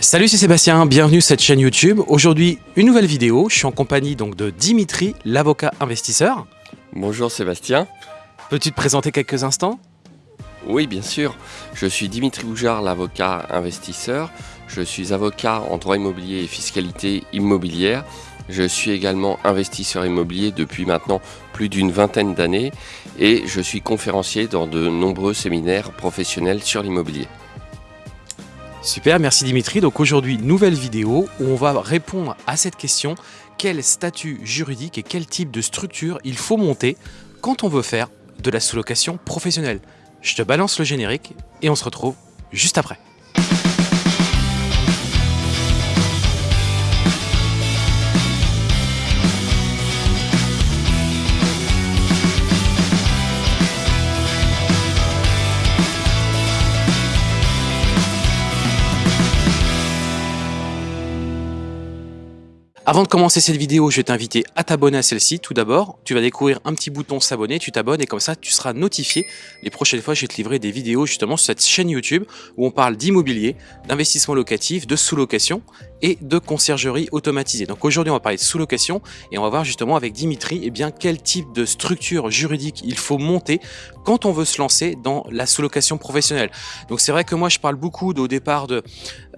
Salut, c'est Sébastien, bienvenue sur cette chaîne YouTube. Aujourd'hui, une nouvelle vidéo. Je suis en compagnie donc de Dimitri, l'avocat investisseur. Bonjour Sébastien. Peux-tu te présenter quelques instants? Oui, bien sûr. Je suis Dimitri Boujard, l'avocat investisseur. Je suis avocat en droit immobilier et fiscalité immobilière. Je suis également investisseur immobilier depuis maintenant plus d'une vingtaine d'années et je suis conférencier dans de nombreux séminaires professionnels sur l'immobilier. Super, merci Dimitri. Donc aujourd'hui, nouvelle vidéo où on va répondre à cette question. Quel statut juridique et quel type de structure il faut monter quand on veut faire de la sous-location professionnelle? Je te balance le générique et on se retrouve juste après. Avant de commencer cette vidéo, je vais t'inviter à t'abonner à celle-ci. Tout d'abord, tu vas découvrir un petit bouton s'abonner, tu t'abonnes et comme ça, tu seras notifié. Les prochaines fois, je vais te livrer des vidéos justement sur cette chaîne YouTube où on parle d'immobilier, d'investissement locatif, de sous-location et de conciergerie automatisée. Donc aujourd'hui, on va parler de sous-location et on va voir justement avec Dimitri eh bien, quel type de structure juridique il faut monter quand on veut se lancer dans la sous-location professionnelle. Donc c'est vrai que moi, je parle beaucoup au départ de,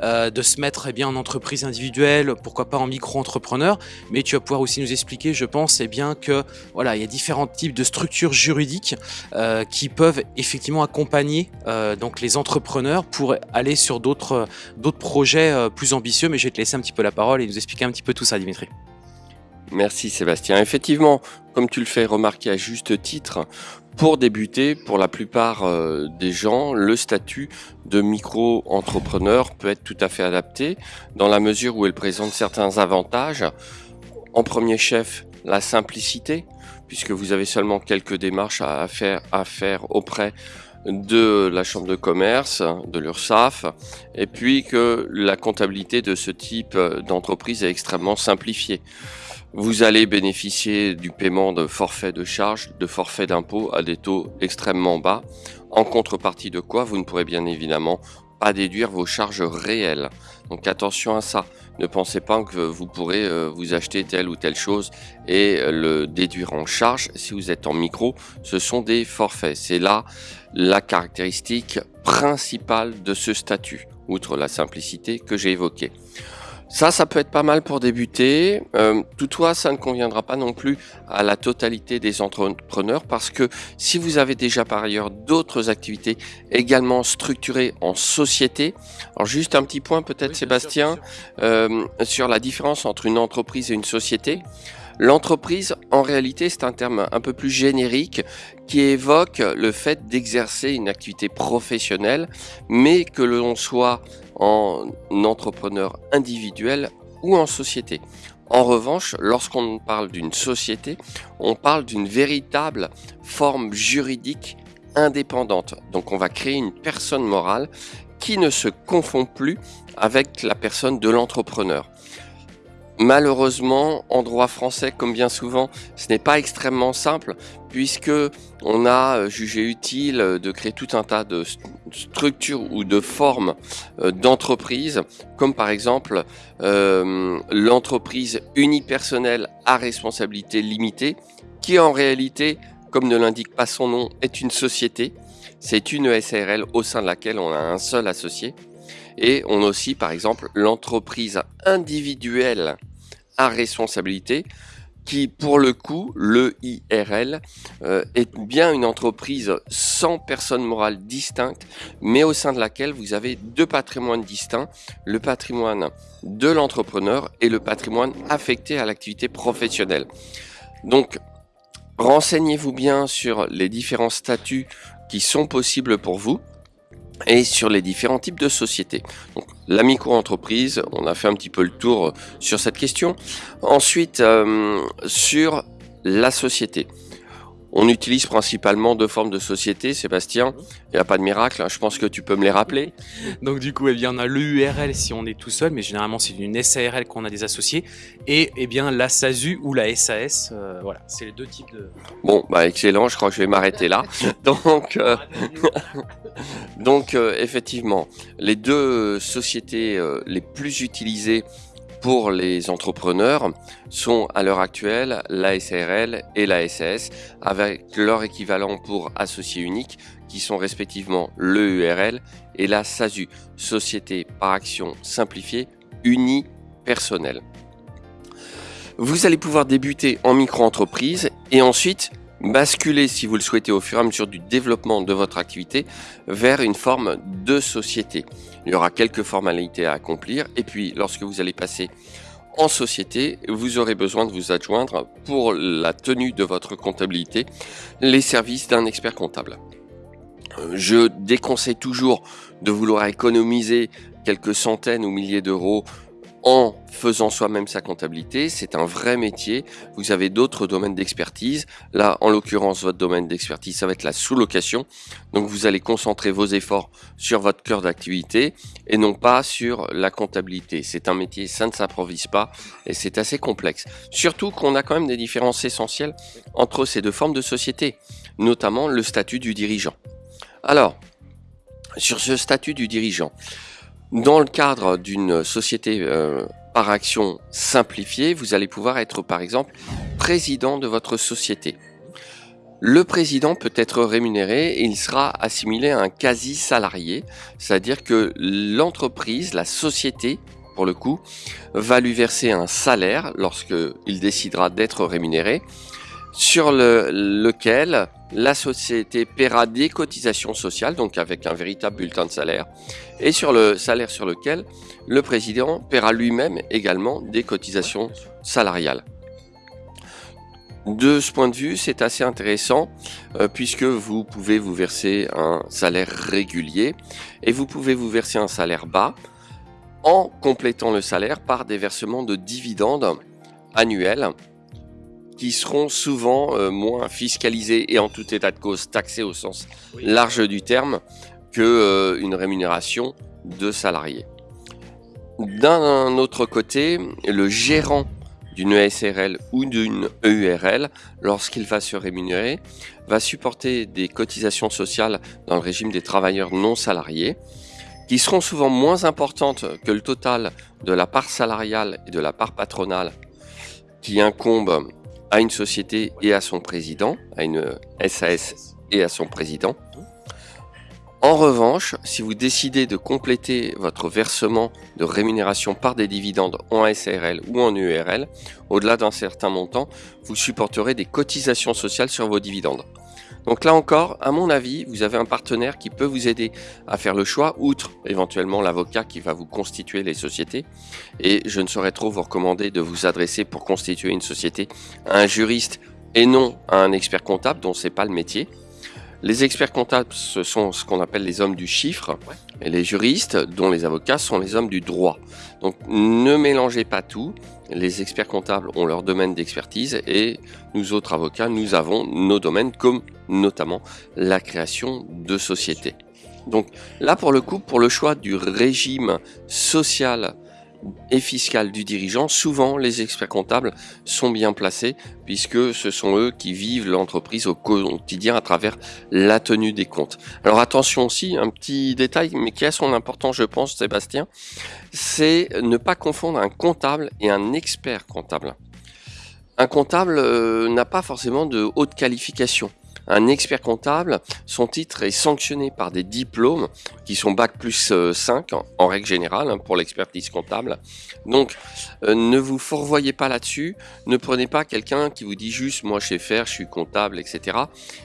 euh, de se mettre eh bien, en entreprise individuelle, pourquoi pas en micro-entrepreneur, mais tu vas pouvoir aussi nous expliquer, je pense, eh bien, que voilà, il y a différents types de structures juridiques euh, qui peuvent effectivement accompagner euh, donc les entrepreneurs pour aller sur d'autres projets plus ambitieux, mais je te laisser un petit peu la parole et nous expliquer un petit peu tout ça, Dimitri. Merci Sébastien. Effectivement, comme tu le fais remarquer à juste titre, pour débuter, pour la plupart euh, des gens, le statut de micro-entrepreneur peut être tout à fait adapté dans la mesure où il présente certains avantages. En premier chef, la simplicité, puisque vous avez seulement quelques démarches à faire, à faire auprès de la chambre de commerce, de l'URSSAF, et puis que la comptabilité de ce type d'entreprise est extrêmement simplifiée. Vous allez bénéficier du paiement de forfaits de charges, de forfaits d'impôts à des taux extrêmement bas, en contrepartie de quoi vous ne pourrez bien évidemment pas déduire vos charges réelles. Donc attention à ça. Ne pensez pas que vous pourrez euh, vous acheter telle ou telle chose et euh, le déduire en charge. Si vous êtes en micro, ce sont des forfaits. C'est là la caractéristique principale de ce statut, outre la simplicité que j'ai évoquée. Ça, ça peut être pas mal pour débuter. Euh, toutefois, ça ne conviendra pas non plus à la totalité des entrepreneurs parce que si vous avez déjà par ailleurs d'autres activités également structurées en société, alors juste un petit point peut-être Sébastien euh, sur la différence entre une entreprise et une société. L'entreprise, en réalité, c'est un terme un peu plus générique qui évoque le fait d'exercer une activité professionnelle, mais que l'on soit en entrepreneur individuel ou en société. En revanche, lorsqu'on parle d'une société, on parle d'une véritable forme juridique indépendante. Donc on va créer une personne morale qui ne se confond plus avec la personne de l'entrepreneur. Malheureusement, en droit français, comme bien souvent, ce n'est pas extrêmement simple puisque on a euh, jugé utile euh, de créer tout un tas de structures ou de formes euh, d'entreprise, comme par exemple l'entreprise unipersonnelle à responsabilité limitée, qui en réalité, comme ne l'indique pas son nom, est une société. C'est une SARL au sein de laquelle on a un seul associé. Et on a aussi, par exemple, l'entreprise individuelle responsabilité qui pour le coup, le IRL, euh, est bien une entreprise sans personne morale distincte, mais au sein de laquelle vous avez deux patrimoines distincts, le patrimoine de l'entrepreneur et le patrimoine affecté à l'activité professionnelle. Donc, renseignez-vous bien sur les différents statuts qui sont possibles pour vous et sur les différents types de sociétés. Donc, la micro-entreprise, on a fait un petit peu le tour sur cette question. Ensuite, euh, sur la société. On utilise principalement deux formes de société, Sébastien. Il n'y a pas de miracle, hein. je pense que tu peux me les rappeler. Donc du coup, eh bien, on a l'EURL si on est tout seul, mais généralement c'est une SARL qu'on a des associés, et eh bien la SASU ou la SAS, euh, voilà, c'est les deux types de... Bon, bah excellent, je crois que je vais m'arrêter là. Donc, euh, donc euh, effectivement, les deux sociétés les plus utilisées pour les entrepreneurs sont à l'heure actuelle la SARL et la SAS avec leur équivalent pour associés uniques qui sont respectivement l'EURL et la SASU, Société par action simplifiée unipersonnelle. Vous allez pouvoir débuter en micro-entreprise et ensuite basculer, si vous le souhaitez, au fur et à mesure du développement de votre activité vers une forme de société. Il y aura quelques formalités à accomplir et puis lorsque vous allez passer en société, vous aurez besoin de vous adjoindre pour la tenue de votre comptabilité les services d'un expert comptable. Je déconseille toujours de vouloir économiser quelques centaines ou milliers d'euros en faisant soi-même sa comptabilité. C'est un vrai métier. Vous avez d'autres domaines d'expertise. Là, en l'occurrence, votre domaine d'expertise, ça va être la sous-location. Donc, vous allez concentrer vos efforts sur votre cœur d'activité et non pas sur la comptabilité. C'est un métier, ça ne s'improvise pas et c'est assez complexe. Surtout qu'on a quand même des différences essentielles entre ces deux formes de société, notamment le statut du dirigeant. Alors, sur ce statut du dirigeant, dans le cadre d'une société euh, par action simplifiée, vous allez pouvoir être par exemple président de votre société. Le président peut être rémunéré et il sera assimilé à un quasi-salarié, c'est-à-dire que l'entreprise, la société, pour le coup, va lui verser un salaire lorsqu'il décidera d'être rémunéré, sur le, lequel la société paiera des cotisations sociales, donc avec un véritable bulletin de salaire, et sur le salaire sur lequel le président paiera lui-même également des cotisations salariales. De ce point de vue, c'est assez intéressant euh, puisque vous pouvez vous verser un salaire régulier et vous pouvez vous verser un salaire bas en complétant le salaire par des versements de dividendes annuels qui seront souvent euh, moins fiscalisés et en tout état de cause taxés au sens large du terme que euh, une rémunération de salarié. D'un autre côté, le gérant d'une ESRL ou d'une EURL, lorsqu'il va se rémunérer, va supporter des cotisations sociales dans le régime des travailleurs non salariés, qui seront souvent moins importantes que le total de la part salariale et de la part patronale qui incombe à une société et à son président, à une SAS et à son président. En revanche, si vous décidez de compléter votre versement de rémunération par des dividendes en SARL ou en URL, au-delà d'un certain montant, vous supporterez des cotisations sociales sur vos dividendes. Donc là encore, à mon avis, vous avez un partenaire qui peut vous aider à faire le choix, outre éventuellement l'avocat qui va vous constituer les sociétés. Et je ne saurais trop vous recommander de vous adresser pour constituer une société à un juriste et non à un expert comptable dont c'est pas le métier. Les experts comptables, ce sont ce qu'on appelle les hommes du chiffre, et les juristes, dont les avocats, sont les hommes du droit. Donc ne mélangez pas tout. Les experts comptables ont leur domaine d'expertise et nous autres avocats, nous avons nos domaines comme notamment la création de sociétés. Donc là, pour le coup, pour le choix du régime social et fiscal du dirigeant, souvent les experts comptables sont bien placés puisque ce sont eux qui vivent l'entreprise au quotidien à travers la tenue des comptes. Alors attention aussi, un petit détail mais qui a son importance je pense Sébastien, c'est ne pas confondre un comptable et un expert comptable. Un comptable euh, n'a pas forcément de haute qualification un expert comptable, son titre est sanctionné par des diplômes qui sont Bac plus 5 euh, en, règle générale hein, pour l'expertise comptable. Donc euh, ne vous fourvoyez pas là-dessus, ne prenez pas quelqu'un qui vous dit juste moi je sais faire, je suis comptable, etc.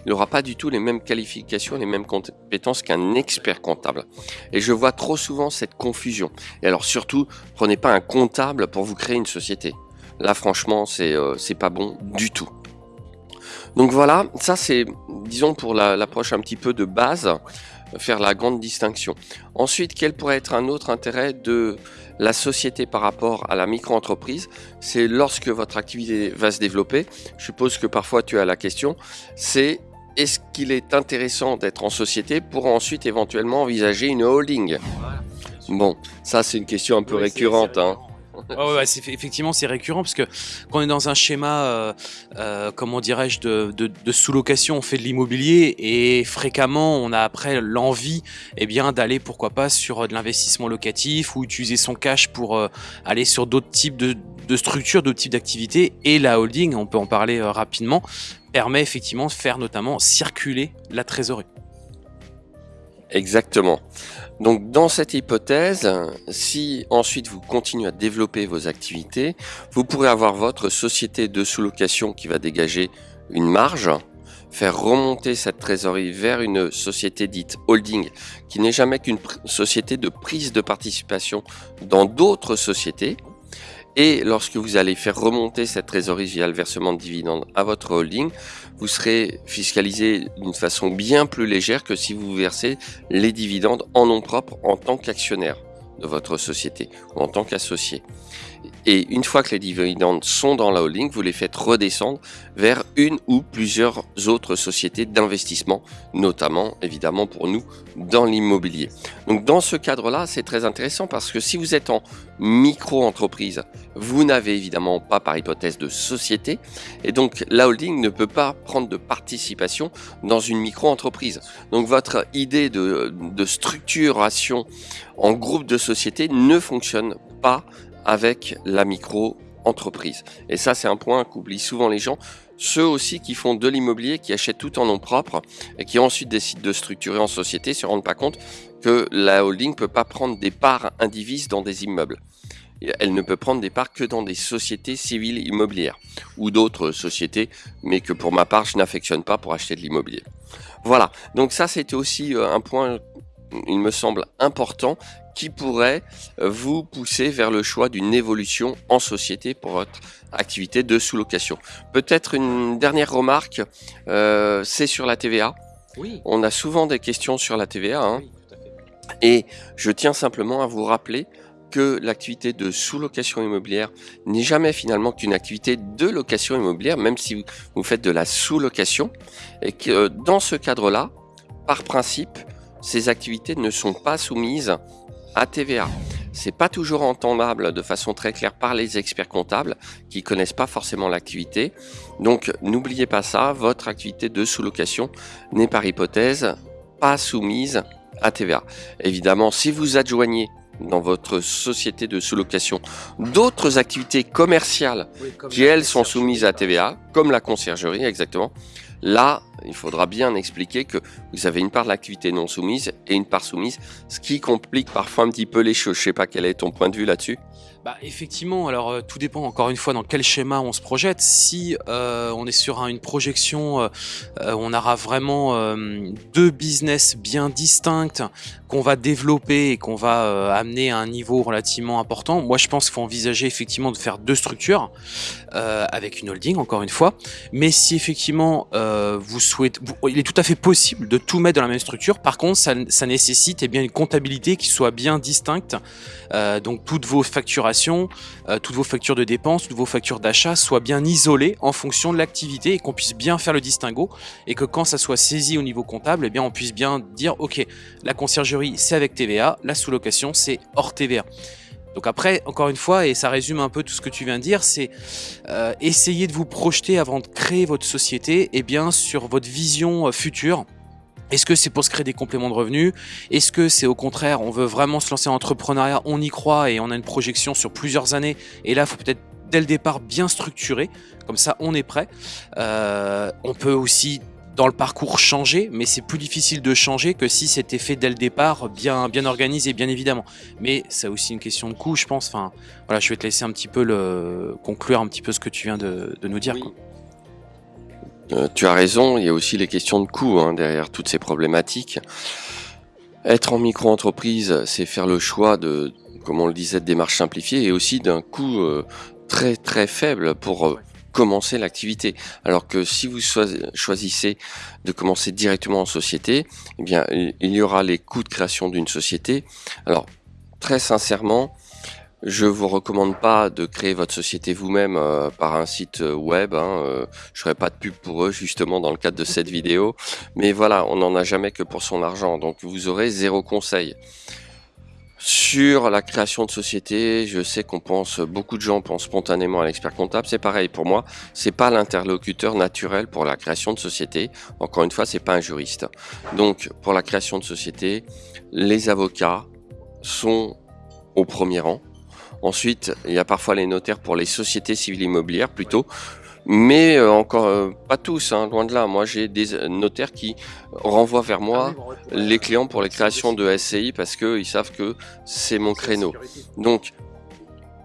Il n'aura pas du tout les mêmes qualifications, les mêmes compétences qu'un expert comptable. Et je vois trop souvent cette confusion. Et alors surtout, prenez pas un comptable pour vous créer une société. Là franchement c'est euh, pas bon du tout. Donc voilà, ça c'est, disons, pour l'approche un petit peu de base. faire la grande distinction. Ensuite, quel pourrait être un autre intérêt de la société par rapport à la micro-entreprise? C'est lorsque votre activité va se développer, je suppose que parfois tu as la question, c'est est-ce qu'il est intéressant d'être en société pour ensuite éventuellement envisager une holding? Bon, ça c'est une question un peu récurrente. Hein. Ouais, effectivement, c'est récurrent parce que quand on est dans un schéma, euh, euh, comment dirais-je, de, sous-location, on fait de l'immobilier et fréquemment, on a après l'envie, eh bien, d'aller pourquoi pas sur de l'investissement locatif ou utiliser son cash pour euh, aller sur d'autres types de, de structures, d'autres types d'activités. Et la holding, on peut en parler rapidement, permet effectivement de faire notamment circuler la trésorerie. Exactement. Donc dans cette hypothèse, si ensuite vous continuez à développer vos activités, vous pourrez avoir votre société de sous-location qui va dégager une marge, faire remonter cette trésorerie vers une société dite holding, qui n'est jamais qu'une société de prise de participation dans d'autres sociétés, et lorsque vous allez faire remonter cette trésorerie via le versement de dividendes à votre holding, vous serez fiscalisé d'une façon bien plus légère que si vous versez les dividendes en nom propre en tant qu'actionnaire de votre société ou en tant qu'associé. Et une fois que les dividendes sont dans la holding, vous les faites redescendre vers une ou plusieurs autres sociétés d'investissement, notamment évidemment pour nous dans l'immobilier. Donc dans ce cadre-là, c'est très intéressant parce que si vous êtes en micro-entreprise, vous n'avez évidemment pas par hypothèse de société et donc la holding ne peut pas prendre de participation dans une micro-entreprise. Donc votre idée de, structuration en groupe de sociétés ne fonctionne pas avec la micro-entreprise. Et ça, c'est un point qu'oublient souvent les gens. Ceux aussi qui font de l'immobilier, qui achètent tout en nom propre et qui ensuite décident de structurer en société, se rendent pas compte que la holding ne peut pas prendre des parts indivises dans des immeubles. Elle ne peut prendre des parts que dans des sociétés civiles immobilières ou d'autres sociétés, mais que pour ma part, je n'affectionne pas pour acheter de l'immobilier. Voilà, donc ça c'était aussi euh, un point, il me semble, important qui pourrait euh, vous pousser vers le choix d'une évolution en société pour votre activité de sous-location. Peut-être une dernière remarque, euh, c'est sur la TVA. Oui. On a souvent des questions sur la TVA. Hein. Et je tiens simplement à vous rappeler que l'activité de sous-location immobilière n'est jamais finalement qu'une activité de location immobilière, même si vous faites de la sous-location, et que euh, dans ce cadre-là, par principe, ces activités ne sont pas soumises à TVA. C'est pas toujours entendable de façon très claire par les experts comptables qui connaissent pas forcément l'activité. Donc n'oubliez pas ça, votre activité de sous-location n'est par hypothèse pas soumise à TVA. Évidemment, si vous adjoignez dans votre société de sous-location d'autres activités commerciales qui elles sont soumises à TVA, comme la conciergerie exactement, Là, il faudra bien expliquer que vous avez une part de l'activité non soumise et une part soumise, ce qui complique parfois un petit peu les choses. Je sais pas quel est ton point de vue là-dessus. Bah effectivement, alors euh, tout dépend encore une fois dans quel schéma on se projette. Si euh, on est sur une projection, euh, on aura vraiment deux business bien distincts va développer et qu'on va amener à un niveau relativement important. Moi, je pense qu'il faut envisager effectivement de faire deux structures avec une holding, encore une fois. Mais si effectivement vous souhaitez, il est tout à fait possible de tout mettre dans la même structure. Par contre, ça, nécessite eh bien une comptabilité qui soit bien distincte. donc toutes vos facturations euh, toutes vos factures de dépenses, toutes vos factures d'achat soient bien isolées en fonction de l'activité et qu'on puisse bien faire le distinguo et que quand ça soit saisi au niveau comptable, eh bien on puisse bien dire ok, la conciergerie c'est avec TVA, la sous-location c'est hors TVA. Donc après, encore une fois, et ça résume un peu tout ce que tu viens de dire, c'est euh, essayer de vous projeter avant de créer votre société et eh bien, sur votre vision euh, future est-ce que c'est pour se créer des compléments de revenus? Est-ce que c'est au contraire, on veut vraiment se lancer en entrepreneuriat, on y croit et on a une projection sur plusieurs années et là, il faut peut-être dès le départ bien structurer, comme ça on est prêt. Euh, on peut aussi dans le parcours changer, mais c'est plus difficile de changer que si c'était fait dès le départ, bien, bien organisé, bien évidemment. Mais c'est aussi une question de coût, je pense. Enfin, voilà, je vais te laisser un petit peu le conclure un petit peu ce que tu viens de, nous dire. Euh, tu as raison, il y a aussi les questions de coût hein, derrière toutes ces problématiques. Être en micro-entreprise, c'est faire le choix de, comme on le disait, de démarches simplifiées et aussi d'un coût euh, très très faible pour euh, commencer l'activité. Alors que si vous choisissez de commencer directement en société, eh bien, il y aura les coûts de création d'une société. Alors, très sincèrement, je vous recommande pas de créer votre société vous-même euh, par un site euh, web. Hein, euh, je ferai pas de pub pour eux justement dans le cadre de cette vidéo. Mais voilà, on n'en a jamais que pour son argent. Donc vous aurez zéro conseil. Sur la création de société, je sais qu'on pense, beaucoup de gens pensent spontanément à l'expert comptable. C'est pareil pour moi. C'est pas l'interlocuteur naturel pour la création de société. Encore une fois, c'est pas un juriste. Donc pour la création de société, les avocats sont au premier rang. Ensuite, il y a parfois les notaires pour les sociétés civiles immobilières plutôt. Mais euh, encore euh, pas tous, hein, loin de là. Moi, j'ai des notaires qui renvoient vers moi les clients pour les créations de SCI parce qu'ils savent que c'est mon créneau. Donc,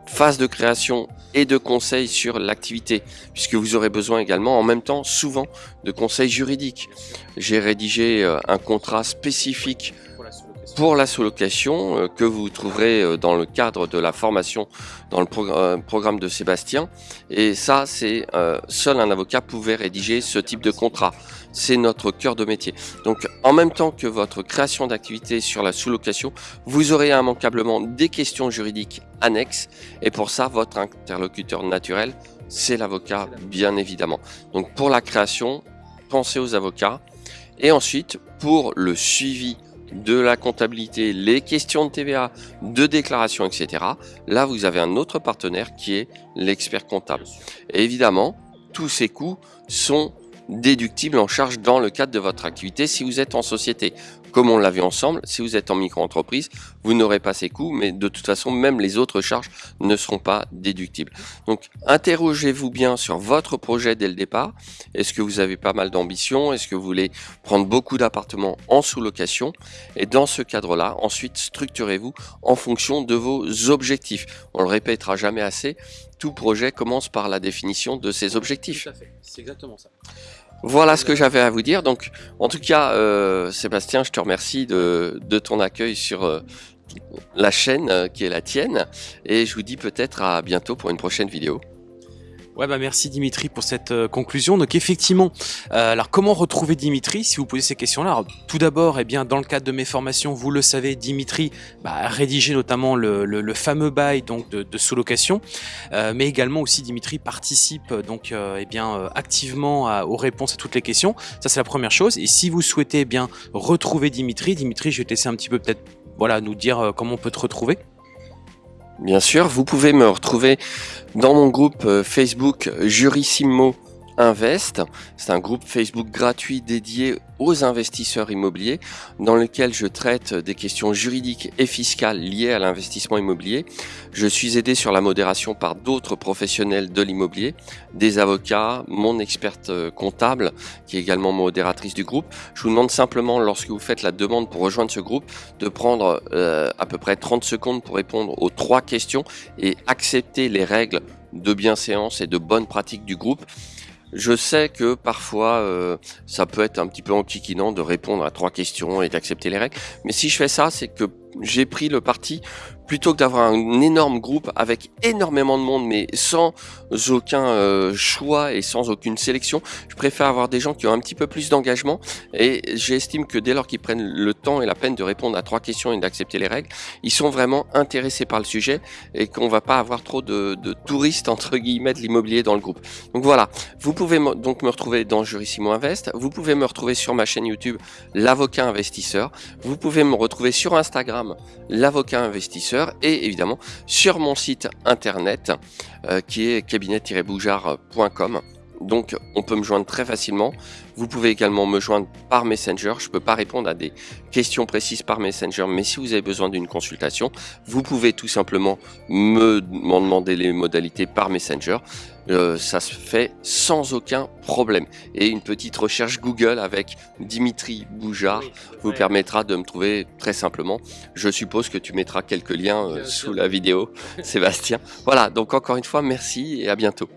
phase de création et de conseils sur l'activité, puisque vous aurez besoin également en même temps souvent de conseils juridiques. J'ai rédigé euh, un contrat spécifique pour la sous-location euh, que vous trouverez euh, dans le cadre de la formation dans le euh, programme de Sébastien. Et ça, c'est seul un avocat pouvait rédiger ce type de contrat. C'est notre cœur de métier. Donc, en même temps que votre création d'activité sur la sous-location, vous aurez immanquablement des questions juridiques annexes. Et pour ça, votre interlocuteur naturel, c'est l'avocat, bien évidemment. Donc, pour la création, pensez aux avocats. Et ensuite, pour le suivi de la comptabilité, les questions de TVA, de déclaration, etc. Là, vous avez un autre partenaire qui est l'expert comptable. Évidemment, tous ces coûts sont déductibles en charge dans le cadre de votre activité si vous êtes en société comme on l'a vu ensemble, si vous êtes en micro-entreprise, vous n'aurez pas ces coûts, mais de toute façon, même les autres charges ne seront pas déductibles. Donc, interrogez-vous bien sur votre projet dès le départ. Est-ce que vous avez pas mal d'ambition? Est-ce que vous voulez prendre beaucoup d'appartements en sous-location? Et dans ce cadre-là, ensuite, structurez-vous en fonction de vos objectifs. On le répétera jamais assez, tout projet commence par la définition de ses objectifs. C'est exactement ça. Voilà ce que j'avais à vous dire. Donc, en tout cas, euh, Sébastien, je te remercie de, ton accueil sur euh, la chaîne euh, qui est la tienne. Et je vous dis peut-être à bientôt pour une prochaine vidéo. Ouais, bah merci Dimitri pour cette euh, conclusion. Donc effectivement, euh, alors comment retrouver Dimitri si vous posez ces questions-là? Tout d'abord, eh bien dans le cadre de mes formations, vous le savez, Dimitri bah, a rédigé notamment le, fameux bail donc de, sous-location, euh, mais également aussi Dimitri participe donc eh bien activement aux réponses à toutes les questions. Ça c'est la première chose. Et si vous souhaitez eh bien retrouver Dimitri, Dimitri, je vais te laisser un petit peu peut-être voilà nous dire comment on peut te retrouver. Bien sûr, vous pouvez me retrouver dans mon groupe euh, Facebook Jurissimo Invest. C'est un groupe Facebook gratuit dédié aux investisseurs immobiliers dans lequel je traite des questions juridiques et fiscales liées à l'investissement immobilier. Je suis aidé sur la modération par d'autres professionnels de l'immobilier, des avocats, mon experte euh, comptable qui est également modératrice du groupe. Je vous demande simplement lorsque vous faites la demande pour rejoindre ce groupe de prendre euh, à peu près 30 secondes pour répondre aux trois questions et accepter les règles de bienséance et de bonne pratique du groupe. Je sais que parfois euh, ça peut être un petit peu antiquinant de répondre à trois questions et d'accepter les règles, mais si je fais ça, c'est que j'ai pris le parti plutôt que d'avoir un énorme groupe avec énormément de monde mais sans aucun euh, choix et sans aucune sélection, je préfère avoir des gens qui ont un petit peu plus d'engagement. Et j'estime que dès lors qu'ils prennent le temps et la peine de répondre à trois questions et d'accepter les règles, ils sont vraiment intéressés par le sujet et qu'on va pas avoir trop de, touristes entre guillemets de l'immobilier dans le groupe. Donc voilà, vous pouvez donc me retrouver dans Jurissimo Invest, vous pouvez me retrouver sur ma chaîne YouTube l'avocat investisseur, vous pouvez me retrouver sur Instagram l'avocat investisseur et évidemment sur mon site internet euh, qui est cabinet-boujard.com. Donc on peut me joindre très facilement. Vous pouvez également me joindre par Messenger. Je ne peux pas répondre à des questions précises par Messenger, mais si vous avez besoin d'une consultation, vous pouvez tout simplement me demander les modalités par Messenger. Euh, ça se fait sans aucun problème. Et une petite recherche Google avec Dimitri Boujard vous permettra de me trouver très simplement. Je suppose que tu mettras quelques liens euh, sous la vidéo, Sébastien. Voilà, donc encore une fois, merci et à bientôt.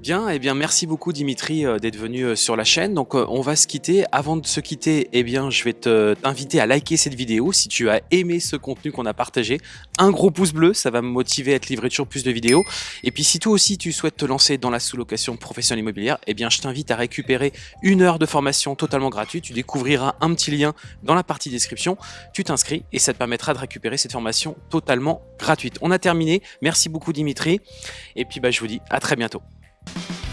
Bien, eh bien merci beaucoup Dimitri euh, d'être venu euh, sur la chaîne. Donc euh, on va se quitter. Avant de se quitter, eh bien je vais te- t'inviter à liker cette vidéo si tu as aimé ce contenu qu'on a partagé. Un gros pouce bleu, ça va me motiver à te livrer toujours plus de vidéos. Et puis si toi aussi tu souhaites te lancer dans la sous-location professionnelle immobilière, eh bien je t'invite à récupérer une heure de formation totalement gratuite. Tu découvriras un petit lien dans la partie description. Tu t'inscris et ça te permettra de récupérer cette formation totalement gratuite. On a terminé. Merci beaucoup Dimitri. Et puis bah, je vous dis à très bientôt. Bye.